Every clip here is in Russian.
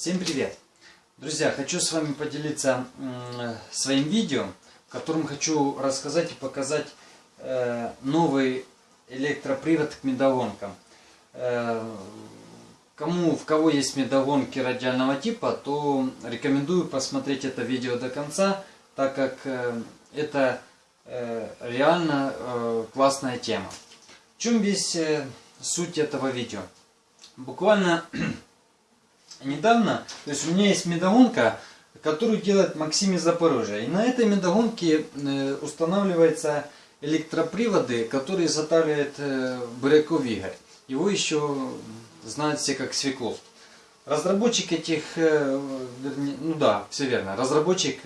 Всем привет! Друзья, хочу с вами поделиться своим видео, в котором хочу рассказать и показать э, новый электропривод к медогонкам. Э, кому, в кого есть медогонки радиального типа, то рекомендую посмотреть это видео до конца, так как э, это реально классная тема. В чем весь суть этого видео? Буквально недавно, то есть у меня есть медогонка, которую делает Максим из Запорожья. И на этой медогонке э, устанавливаются электроприводы, которые изготавливает э, Буряков Игорь. Его еще знают все как Свеклов. Разработчик этих, э, ну да, все верно, разработчик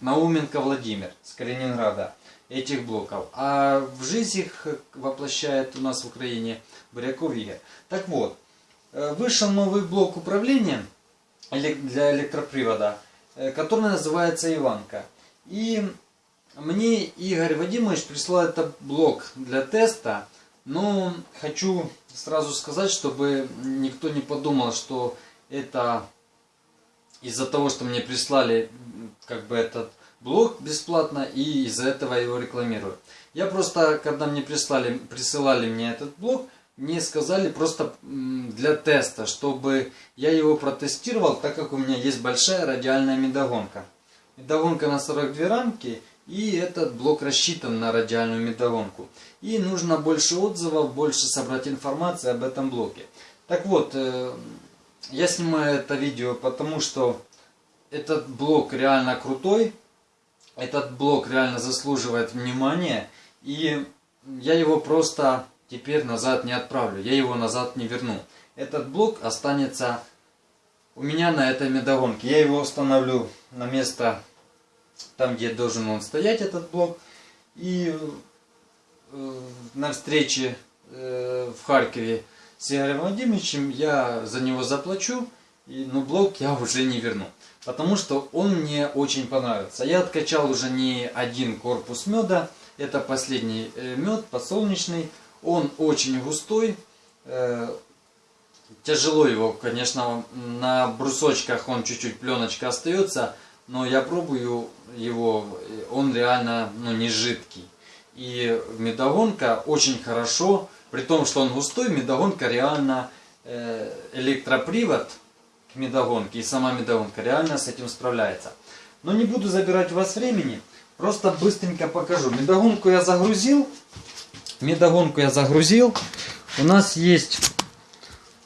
Науменко Владимир с Калининграда этих блоков. А в жизнь их воплощает у нас в Украине Буряков Игорь. Так вот, вышел новый блок управления для электропривода, э, который называется Иванка. И мне Игорь Вадимович прислал этот блок для теста, но хочу сразу сказать, чтобы никто не подумал, что это из-за того, что мне прислали как бы этот блок бесплатно и из-за этого его рекламирую. Я просто, когда мне прислали, присылали мне этот блок, мне сказали просто для теста, чтобы я его протестировал, так как у меня есть большая радиальная медогонка. Медогонка на 42 рамки, и этот блок рассчитан на радиальную медогонку. И нужно больше отзывов, больше собрать информации об этом блоке. Так вот, э, я снимаю это видео, потому что этот блок реально крутой. Этот блок реально заслуживает внимания. И я его просто теперь назад не отправлю, я его назад не верну. Этот блок останется у меня на этой медогонке. Я его установлю на место, там где должен он стоять, этот блок. И э, на встрече э, в Харькове с Игорем Владимировичем я за него заплачу, но блок я уже не верну. Потому что он мне очень понравился. Я откачал уже не один корпус меда. Это последний э, мед подсолнечный. Он очень густой. Э, тяжело его, конечно, на брусочках он чуть-чуть пленочка остается, но я пробую его, он реально ну, не жидкий. И медогонка очень хорошо, при том, что он густой, медогонка реально э, электропривод к медогонке и сама медогонка реально с этим справляется. Но не буду забирать у вас времени, просто быстренько покажу. Медогонку я загрузил, Медогонку я загрузил. У нас есть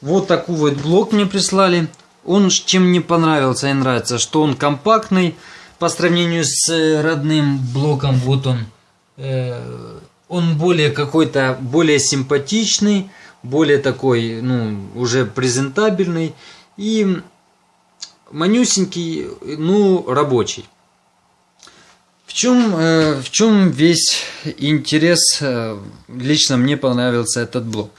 вот такой вот блок мне прислали. Он чем мне понравился и нравится, что он компактный по сравнению с э, родным блоком. Вот он. Э, он более какой-то, более симпатичный, более такой, ну, уже презентабельный. И манюсенький, ну, рабочий. Чем, э, в чем весь интерес, э, лично мне понравился этот блок.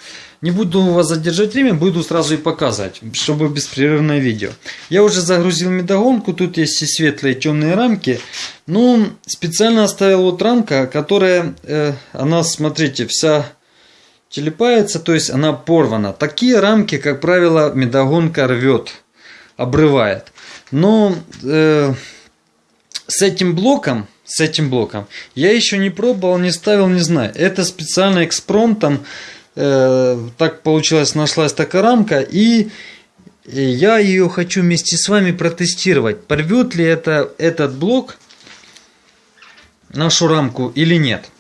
Не буду вас задержать время, буду сразу и показывать, чтобы беспрерывное видео. Я уже загрузил медогонку, тут есть и светлые, и темные рамки. Но специально оставил вот рамка, которая, э, она, смотрите, вся телепается, то есть она порвана. Такие рамки, как правило, медогонка рвет, обрывает. Но э, с этим блоком с этим блоком. Я еще не пробовал, не ставил, не знаю. Это специально экспромтом. Э, так получилось, нашлась такая рамка. И я ее хочу вместе с вами протестировать. Порвет ли это, этот блок нашу рамку или нет.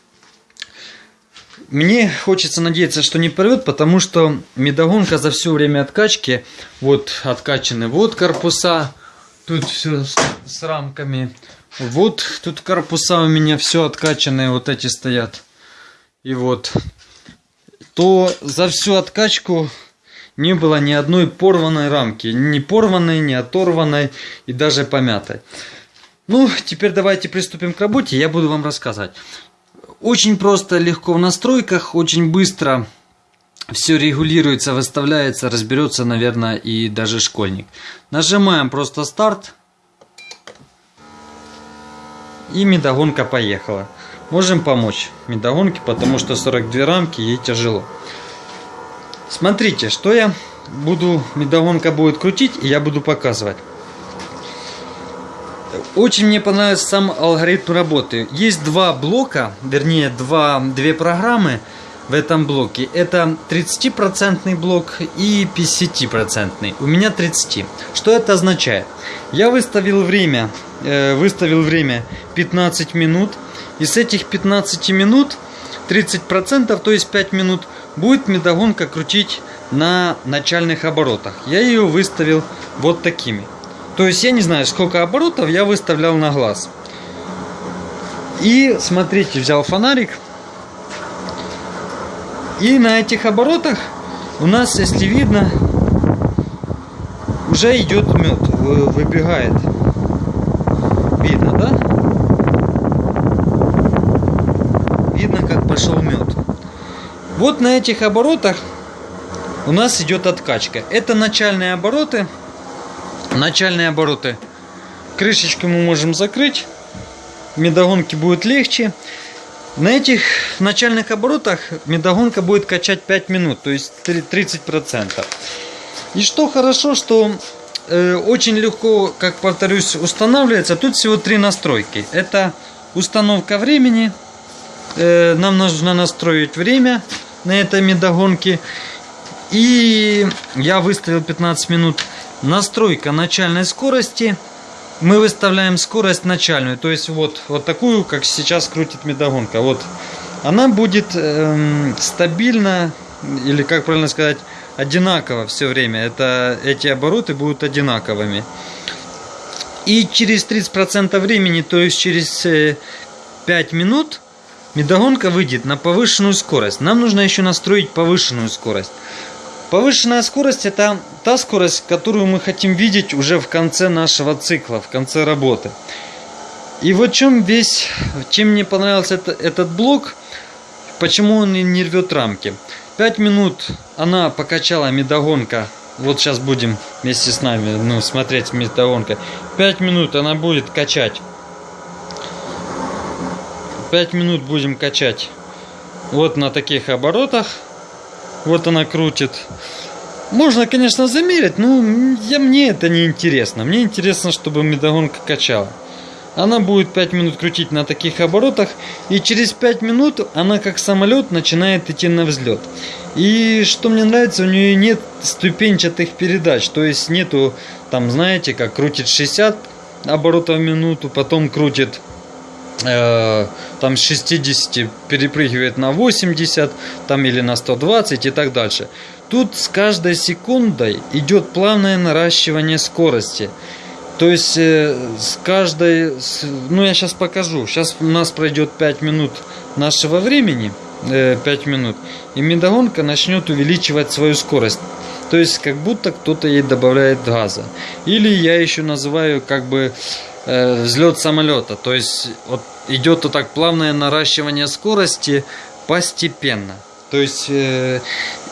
Мне хочется надеяться, что не порвет, потому что медогонка за все время откачки, вот откачаны вот корпуса, тут все с, с рамками, вот тут корпуса у меня все откачанные, вот эти стоят. И вот. То за всю откачку не было ни одной порванной рамки. Ни порванной, ни оторванной и даже помятой. Ну, теперь давайте приступим к работе, я буду вам рассказывать. Очень просто, легко в настройках, очень быстро все регулируется, выставляется, разберется, наверное, и даже школьник. Нажимаем просто старт. И медогонка поехала. Можем помочь медогонке, потому что 42 рамки ей тяжело. Смотрите, что я буду, медогонка будет крутить, и я буду показывать. Очень мне понравился сам алгоритм работы. Есть два блока, вернее, два, две программы в этом блоке. Это 30% блок и 50%. У меня 30. Что это означает? Я выставил время, э, выставил время 15 минут. И с этих 15 минут 30%, то есть 5 минут, будет медогонка крутить на начальных оборотах. Я ее выставил вот такими. То есть я не знаю, сколько оборотов я выставлял на глаз. И смотрите, взял фонарик. И на этих оборотах у нас, если видно, уже идет мед, выбегает. Видно, да? Видно, как пошел мед. Вот на этих оборотах у нас идет откачка. Это начальные обороты. Начальные обороты. Крышечку мы можем закрыть. Медогонки будет легче. На этих начальных оборотах медогонка будет качать 5 минут, то есть 30%. И что хорошо, что э, очень легко, как повторюсь, устанавливается. Тут всего три настройки. Это установка времени. Э, нам нужно настроить время на этой медогонке. И я выставил 15 минут. Настройка начальной скорости. Мы выставляем скорость начальную. То есть вот, вот такую, как сейчас крутит медогонка. Вот. Она будет эм, стабильно, или как правильно сказать, одинаково все время. Это, эти обороты будут одинаковыми. И через 30% времени, то есть через 5 э, минут, медогонка выйдет на повышенную скорость. Нам нужно еще настроить повышенную скорость. Повышенная скорость это та скорость, которую мы хотим видеть уже в конце нашего цикла, в конце работы. И вот чем весь, чем мне понравился это, этот блок, почему он не рвет рамки. 5 минут она покачала медогонка. Вот сейчас будем вместе с нами ну, смотреть медогонка. 5 минут она будет качать. 5 минут будем качать. Вот на таких оборотах. Вот она крутит. Можно, конечно, замерить, но я, мне это не интересно. Мне интересно, чтобы медогонка качала. Она будет 5 минут крутить на таких оборотах, и через 5 минут она как самолет начинает идти на взлет. И что мне нравится, у нее нет ступенчатых передач, то есть нету, там, знаете, как крутит 60 оборотов в минуту, потом крутит там с 60 перепрыгивает на 80 там или на 120 и так дальше. Тут с каждой секундой идет плавное наращивание скорости. То есть э, с каждой, ну я сейчас покажу, сейчас у нас пройдет 5 минут нашего времени, 5 э, минут, и медогонка начнет увеличивать свою скорость. То есть как будто кто-то ей добавляет газа. Или я еще называю как бы э, взлет самолета. То есть вот идет вот так плавное наращивание скорости постепенно. То есть э,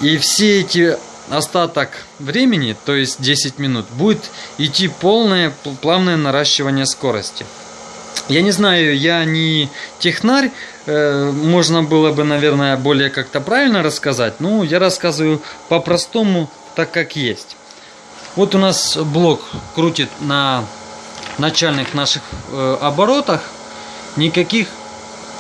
и все эти остаток времени, то есть 10 минут, будет идти полное плавное наращивание скорости. Я не знаю, я не технарь, э, можно было бы, наверное, более как-то правильно рассказать, но я рассказываю по-простому, так как есть. Вот у нас блок крутит на начальных наших э, оборотах никаких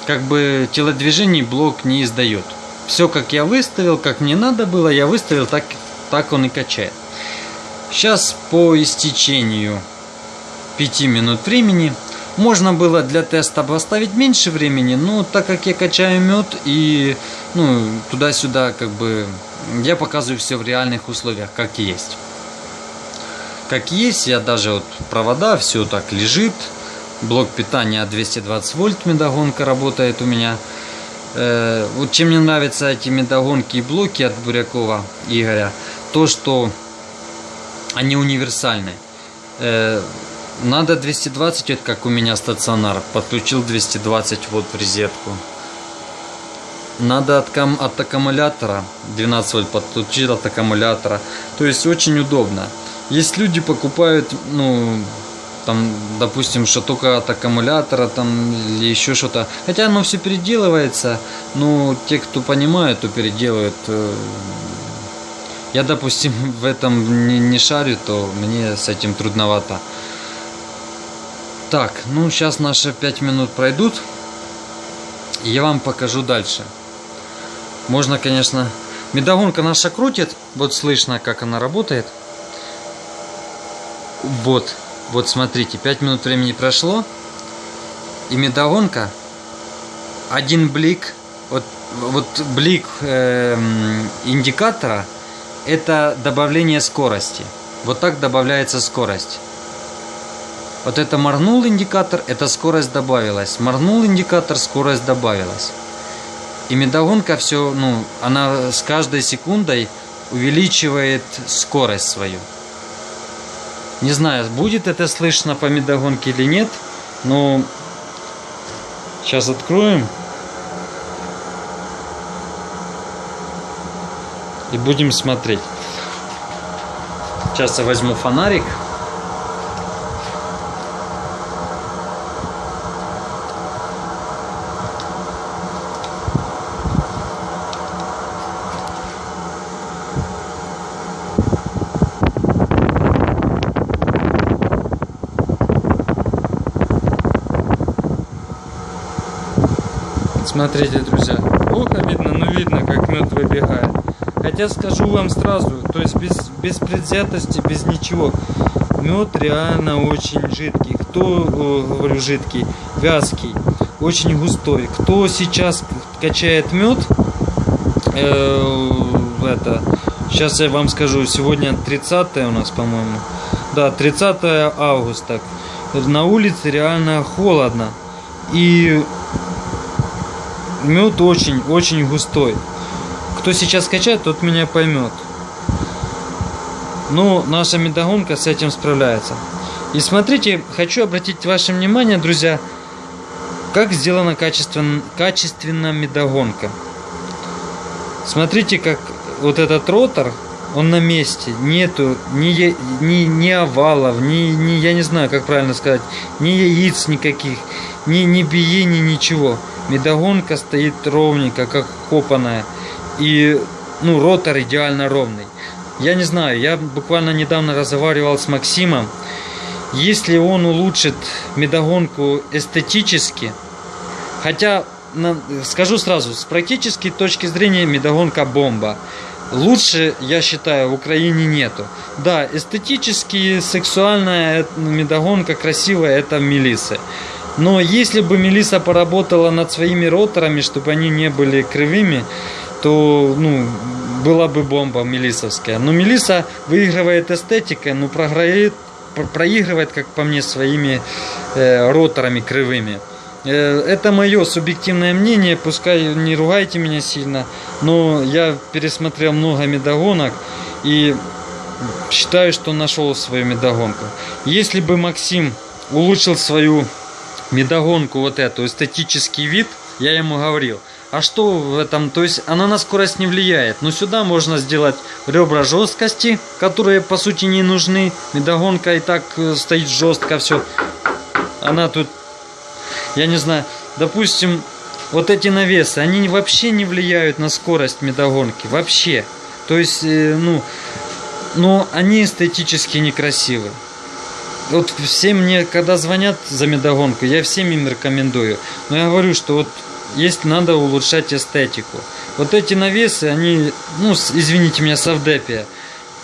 как бы телодвижений блок не издает. Все как я выставил, как мне надо было, я выставил, так, так он и качает. Сейчас по истечению 5 минут времени можно было для теста поставить меньше времени, но так как я качаю мед и ну, туда-сюда как бы я показываю все в реальных условиях, как есть как есть. Я даже вот провода, все так лежит. Блок питания 220 вольт медогонка работает у меня. Э, вот чем мне нравятся эти медогонки и блоки от Бурякова Игоря, то что они универсальны. Э, надо 220, вот как у меня стационар, подключил 220 вот в розетку. Надо от, от аккумулятора 12 вольт подключил от аккумулятора. То есть очень удобно. Есть люди покупают, ну, там, допустим, что только от аккумулятора, там, или еще что-то. Хотя оно все переделывается, но те, кто понимает, то переделывают. Э, Я, допустим, в этом не, не шарю, то мне с этим трудновато. Так, ну сейчас наши 5 минут пройдут. И я вам покажу дальше. Можно, конечно... Медогонка наша крутит. Вот слышно, как она работает. Вот. Вот смотрите, 5 минут времени прошло. И медогонка. Один блик. Вот, вот блик э, индикатора. Это добавление скорости. Вот так добавляется скорость. Вот это моргнул индикатор, это скорость добавилась. Моргнул индикатор, скорость добавилась. И медогонка все, ну, она с каждой секундой увеличивает скорость свою. Не знаю, будет это слышно по медогонке или нет, но сейчас откроем. И будем смотреть. Сейчас я возьму фонарик. Смотрите, друзья, плохо видно, но видно, как мед выбегает. Хотя скажу вам сразу, то есть без, без предвзятости, без ничего, мед реально очень жидкий. Кто, говорю, жидкий, вязкий, очень густой. Кто сейчас качает мед, э, это, сейчас я вам скажу, сегодня 30 у нас, по-моему, да, 30 августа. На улице реально холодно. И мед очень-очень густой. Кто сейчас качает, тот меня поймет. Ну, наша медогонка с этим справляется. И смотрите, хочу обратить ваше внимание, друзья, как сделана качественно, качественно медогонка. Смотрите, как вот этот ротор, он на месте, нету ни, ни, ни овалов, ни, ни, я не знаю, как правильно сказать, ни яиц никаких, ни, ни биений, ничего. Медогонка стоит ровненько, как копаная. И ну, ротор идеально ровный. Я не знаю, я буквально недавно разговаривал с Максимом. Если он улучшит медогонку эстетически, хотя, скажу сразу, с практической точки зрения медогонка бомба. Лучше, я считаю, в Украине нету. Да, эстетически, сексуальная медогонка красивая, это Мелисы. Но если бы Мелиса поработала над своими роторами, чтобы они не были кривыми, то ну, была бы бомба мелисовская. Но Мелиса выигрывает эстетикой, но проигрывает, проигрывает, как по мне, своими э, роторами кривыми. Э, это мое субъективное мнение, пускай не ругайте меня сильно, но я пересмотрел много медогонок и считаю, что нашел свою медогонку. Если бы Максим улучшил свою медогонку вот эту, эстетический вид, я ему говорил. А что в этом? То есть она на скорость не влияет. Но сюда можно сделать ребра жесткости, которые по сути не нужны. Медогонка и так э, стоит жестко все. Она тут, я не знаю, допустим, вот эти навесы, они вообще не влияют на скорость медогонки. Вообще. То есть, э, ну, но они эстетически некрасивы вот все мне, когда звонят за медогонку, я всем им рекомендую. Но я говорю, что вот есть надо улучшать эстетику. Вот эти навесы, они, ну, извините меня, совдепия,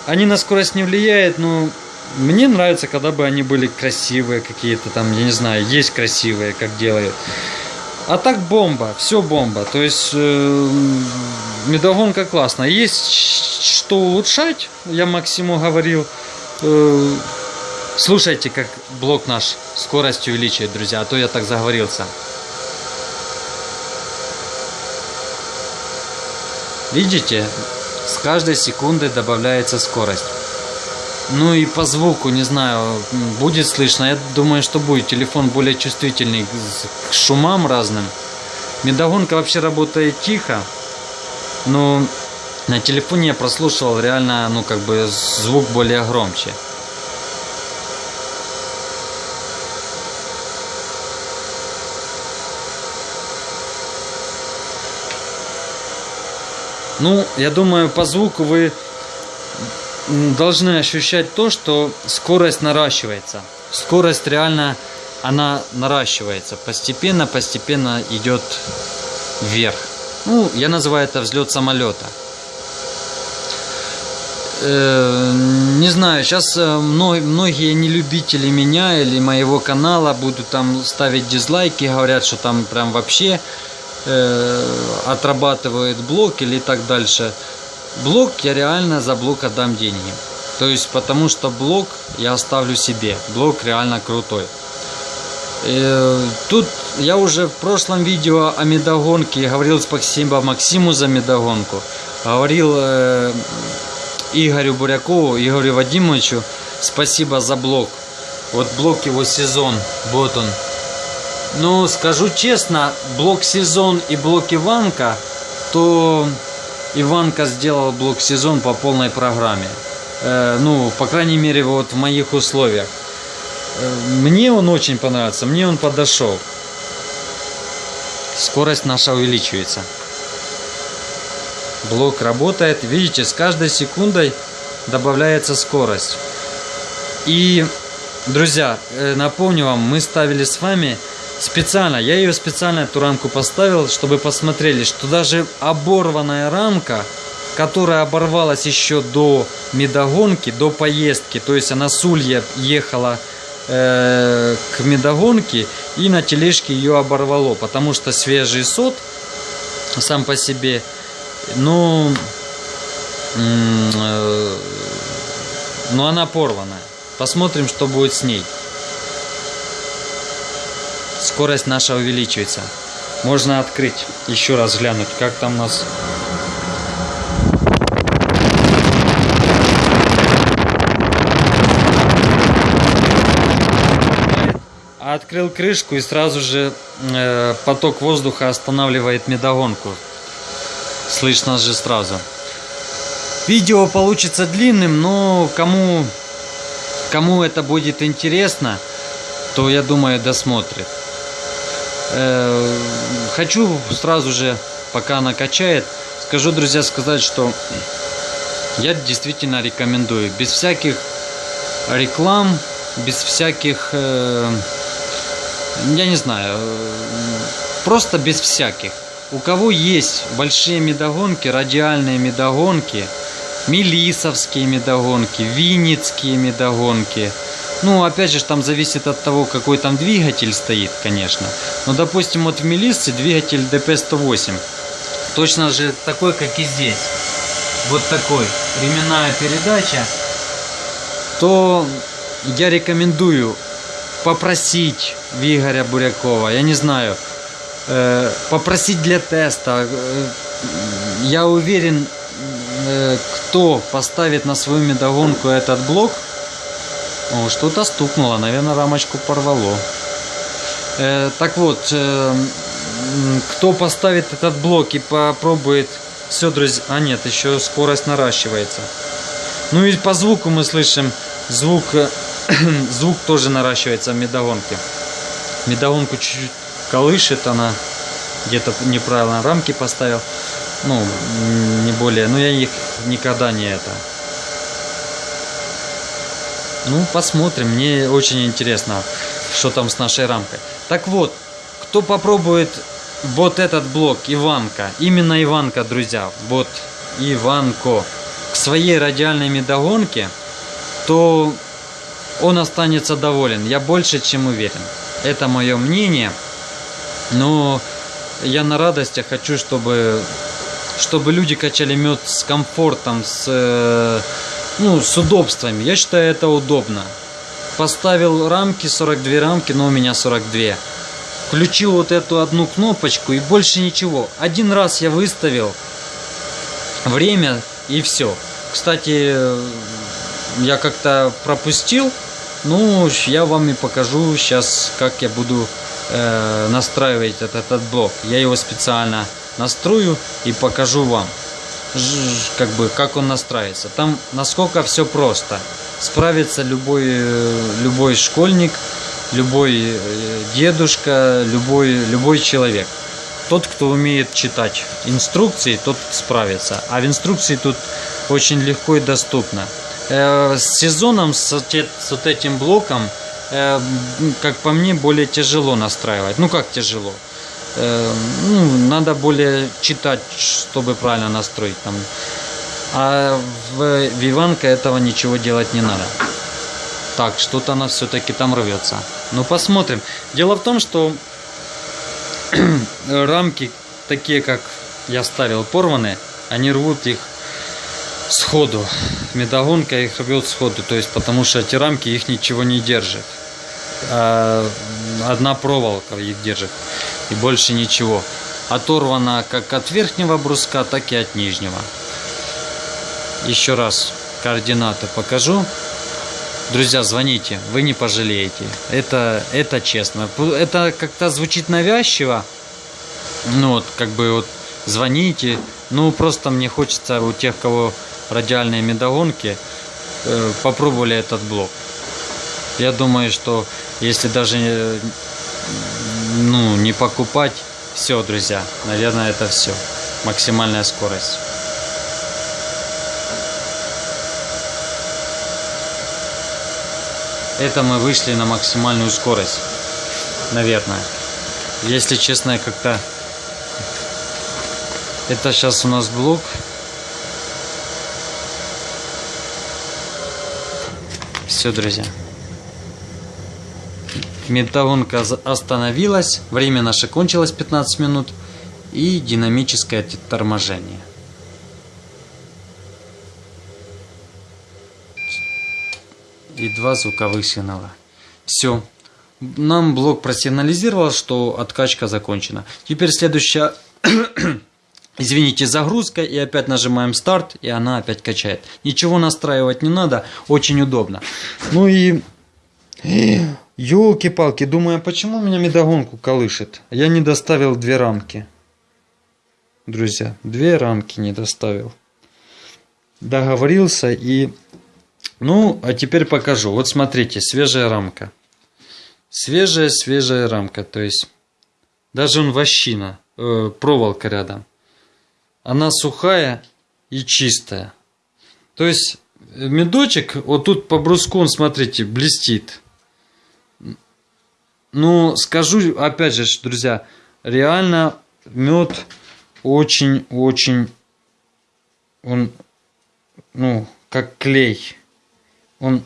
они на скорость не влияют, но мне нравится, когда бы они были красивые какие-то там, я не знаю, есть красивые, как делают. А так бомба, все бомба. То есть э, медогонка классно. Есть что улучшать, я Максиму говорил. Э, Слушайте, как блок наш скорость увеличивает, друзья, а то я так заговорился. Видите, с каждой секунды добавляется скорость. Ну и по звуку, не знаю, будет слышно. Я думаю, что будет. Телефон более чувствительный к шумам разным. Медогонка вообще работает тихо. Но на телефоне я прослушивал реально, ну как бы звук более громче. Ну, я думаю, по звуку вы должны ощущать то, что скорость наращивается. Скорость реально, она наращивается. Постепенно, постепенно идет вверх. Ну, я называю это взлет самолета. Э, Не знаю, сейчас многие нелюбители меня или моего канала будут там ставить дизлайки, говорят, что там прям вообще э, отрабатывает блок или так дальше. Блок я реально за блок отдам деньги. То есть потому что блок я оставлю себе. Блок реально крутой. Э, Тут я уже в прошлом видео о медогонке говорил спасибо Максиму за медогонку. Говорил э, Игорю Бурякову, Игорю Вадимовичу спасибо за блок. Вот блок его сезон, вот он. Ну, скажу честно, блок сезон и блок Иванка, то Иванка сделал блок сезон по полной программе. Э, ну, по крайней мере, вот в моих условиях. Э, Мне он очень понравился, мне он подошел. Скорость наша увеличивается. Блок работает. Видите, с каждой секундой добавляется скорость. И, друзья, э, напомню вам, мы ставили с вами специально, я ее специально эту рамку поставил, чтобы посмотрели, что даже оборванная рамка, которая оборвалась еще до медогонки, до поездки, то есть она с Улья ехала э, к медогонке и на тележке ее оборвало, потому что свежий сот сам по себе, ну, э, но она порванная. Посмотрим, что будет с ней. Скорость наша увеличивается. Можно открыть, еще раз глянуть, как там у нас Открыл крышку и сразу же э, поток воздуха останавливает медогонку. Слышно же сразу. Видео получится длинным, но кому, кому это будет интересно, то я думаю досмотрит. Э, хочу сразу же, пока она качает, скажу, друзья, сказать, что я действительно рекомендую. Без всяких реклам, без всяких, э, я не знаю, э, просто без всяких. У кого есть большие медогонки, радиальные медогонки, мелисовские медогонки, винницкие медогонки. Ну, опять же, там зависит от того, какой там двигатель стоит, конечно. Но, допустим, вот в Мелиссе двигатель DP108. Точно же такой, как и здесь. Вот такой. Ременная передача. То я рекомендую попросить Игоря Бурякова, я не знаю, э, попросить для теста. Э, Я уверен, э, кто поставит на свою медогонку этот блок, о, что-то стукнуло, наверное, рамочку порвало. Так вот, кто поставит этот блок и попробует... Все, друзья... А нет, еще скорость наращивается. Ну и по звуку мы слышим, звук, э, звук тоже наращивается в медогонке. Медогонку чуть-чуть колышет она. Где-то неправильно рамки поставил. Ну, не более. Но я их никогда не это. Ну, посмотрим. Мне очень интересно, что там с нашей рамкой. Так вот, кто попробует вот этот блок Иванка, именно Иванка, друзья, вот Иванко, к своей радиальной медогонке, то он останется доволен. Я больше чем уверен. Это мое мнение. Но я на радостях хочу, чтобы, чтобы люди качали мед с комфортом, с, э, ну, с удобствами. Я считаю, это удобно. Поставил рамки, 42 рамки, но у меня 42. Включил вот эту одну кнопочку и больше ничего. Один раз я выставил время и все. Кстати, я как-то пропустил. Ну, я вам и покажу сейчас, как я буду э, настраивать этот, этот блок. Я его специально настрою и покажу вам, как бы, как он настраивается. Там насколько все просто. Справится любой, э, любой школьник, любой э, дедушка, любой, любой человек. Тот, кто умеет читать инструкции, тот справится. А в инструкции тут очень легко и доступно. Э, с сезоном, с, вот этим блоком, как по мне, более тяжело настраивать. Ну, как тяжело? Э, ну, надо более читать, чтобы правильно настроить там. А в Виванка этого ничего делать не надо. Так, что-то она все-таки там рвется. Ну, посмотрим. Дело в том, что рамки, такие как я ставил, порваны, они рвут их сходу. Медогонка их рвет сходу, то есть потому что эти рамки их ничего не держит. А одна проволока их держит и больше ничего. Оторвана как от верхнего бруска, так и от нижнего. Еще раз координаты покажу. Друзья, звоните, вы не пожалеете. Это, это честно. Это как-то звучит навязчиво. Ну вот, как бы вот звоните. Ну, просто мне хочется у тех, кого радиальные медогонки, э, попробовали этот блок. Я думаю, что если даже э, ну, не покупать, все, друзья, наверное, это все. Максимальная скорость. Это мы вышли на максимальную скорость. Наверное. Если честно, я как-то... Это сейчас у нас блок. Все, друзья. Металлонка за- остановилась. Время наше кончилось 15 минут. И динамическое торможение. и два звуковых сигнала. Все. Нам блок просигнализировал, что откачка закончена. Теперь следующая, извините, загрузка, и опять нажимаем старт, и она опять качает. Ничего настраивать не надо, очень удобно. Ну и... Елки-палки, думаю, почему меня медогонку колышет? Я не доставил две рамки. Друзья, две рамки не доставил. Договорился и ну, а теперь покажу. Вот смотрите, свежая рамка. Свежая, свежая рамка. То есть, даже он вощина, э, проволока рядом. Она сухая и чистая. То есть, э, медочек, вот тут по бруску, он, смотрите, блестит. Ну, скажу, опять же, друзья, реально мед очень-очень, он, ну, как клей. Он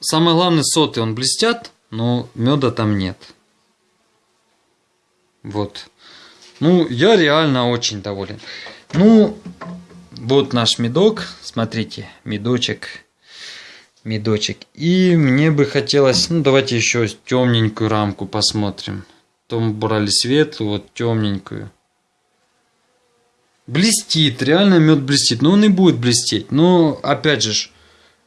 самое главное соты он блестят но меда там нет. Вот. Ну я реально очень доволен. Ну вот наш медок смотрите медочек медочек и мне бы хотелось ну давайте еще темненькую рамку посмотрим то мы брали светлую вот темненькую Блестит, реально мед блестит. Но он и будет блестеть. Но, опять же,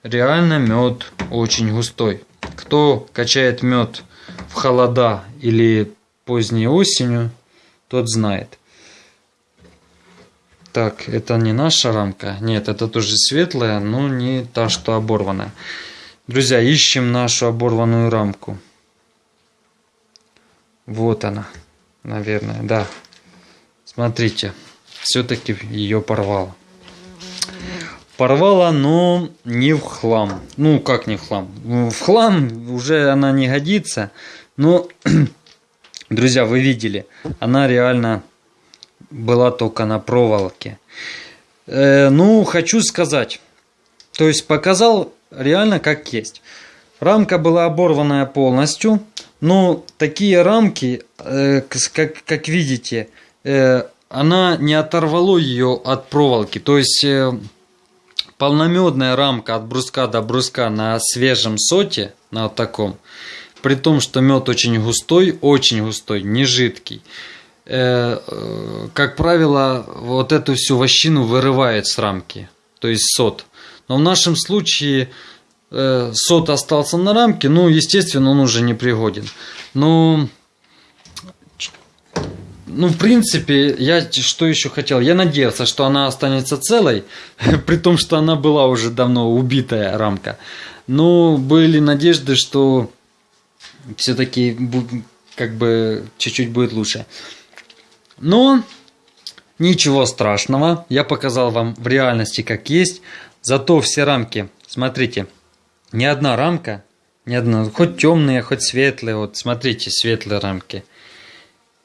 реально мед очень густой. Кто качает мед в холода или поздней осенью, тот знает. Так, это не наша рамка. Нет, это тоже светлая, но не та, что оборванная. Друзья, ищем нашу оборванную рамку. Вот она, наверное, да. Смотрите все-таки ее порвало. Порвала, но не в хлам. Ну, как не в хлам? В хлам уже она не годится. Но, друзья, вы видели, она реально была только на проволоке. Э, ну, хочу сказать. То есть показал реально как есть. Рамка была оборванная полностью. Но такие рамки, э, как, как видите, э, она не оторвало ее от проволоки. То есть э, полномедная рамка от бруска до бруска на свежем соте, на вот таком, при том, что мед очень густой, очень густой, не жидкий. Э, как правило, вот эту всю вощину вырывает с рамки, то есть сот. Но в нашем случае э, сот остался на рамке, ну, естественно, он уже не пригоден. Но ну, в принципе, я что еще хотел? Я надеялся, что она останется целой, при том, что она была уже давно убитая рамка. Но были надежды, что все-таки как бы чуть-чуть будет лучше. Но ничего страшного. Я показал вам в реальности как есть. Зато все рамки, смотрите, ни одна рамка, ни одна, хоть темные, хоть светлые, вот смотрите, светлые рамки,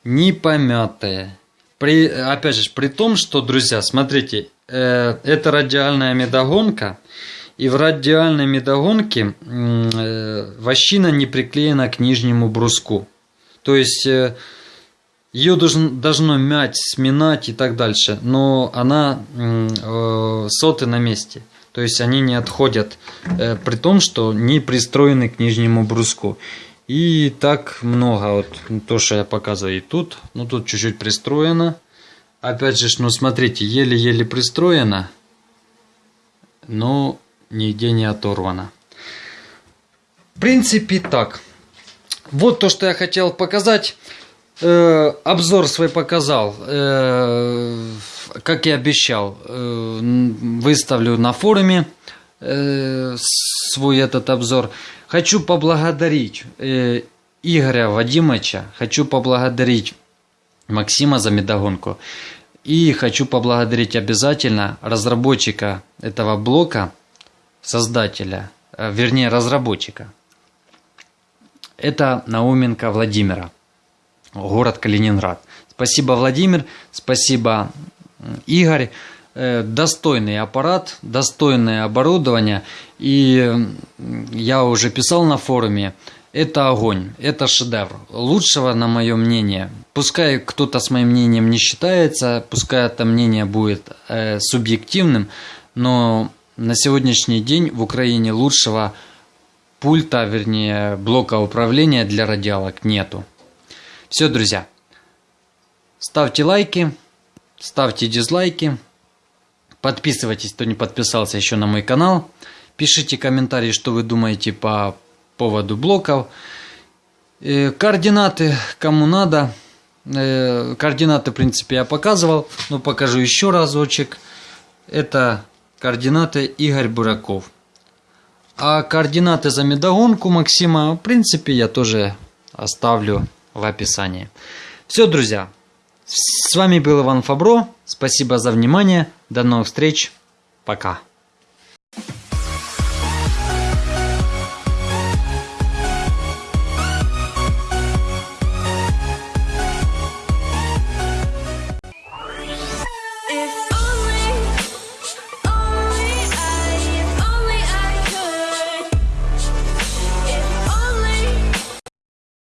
не помятые. При, опять же, при том, что, друзья, смотрите, э, это радиальная медогонка, и в радиальной медогонке э, вощина не приклеена к нижнему бруску. То есть э, ее должно, должно мять, сминать и так дальше, но она э, соты на месте. То есть они не отходят, э, при том, что не пристроены к нижнему бруску. И так много, вот то, что я показываю и тут, ну тут чуть-чуть пристроено. Опять же, ну смотрите, еле-еле пристроено, но нигде не оторвано. В принципе, так. Вот то, что я хотел показать. Э, обзор свой показал. Э, как и обещал, э, выставлю на форуме э, свой этот обзор. Хочу поблагодарить э, Игоря Вадимовича, хочу поблагодарить Максима за медогонку. И хочу поблагодарить обязательно разработчика этого блока, создателя, э, вернее разработчика. Это Науменко Владимира, город Калининград. Спасибо, Владимир, спасибо, Игорь. Э, Достойный аппарат, достойное оборудование. И я уже писал на форуме, это огонь, это шедевр. Лучшего, на мое мнение, пускай кто-то с моим мнением не считается, пускай это мнение будет э, субъективным, но на сегодняшний день в Украине лучшего пульта, вернее, блока управления для радиалок нету. Все, друзья, ставьте лайки, ставьте дизлайки, подписывайтесь, кто не подписался еще на мой канал, пишите комментарии, что вы думаете по поводу блоков, Э, координаты, кому надо, Э, координаты, в принципе, я показывал, но покажу еще разочек. Это координаты Игорь Бураков. А координаты за медогонку Максима, в принципе, я тоже оставлю в описании. Все, друзья. С вами был Иван Фабро. Спасибо за внимание. До новых встреч. Пока.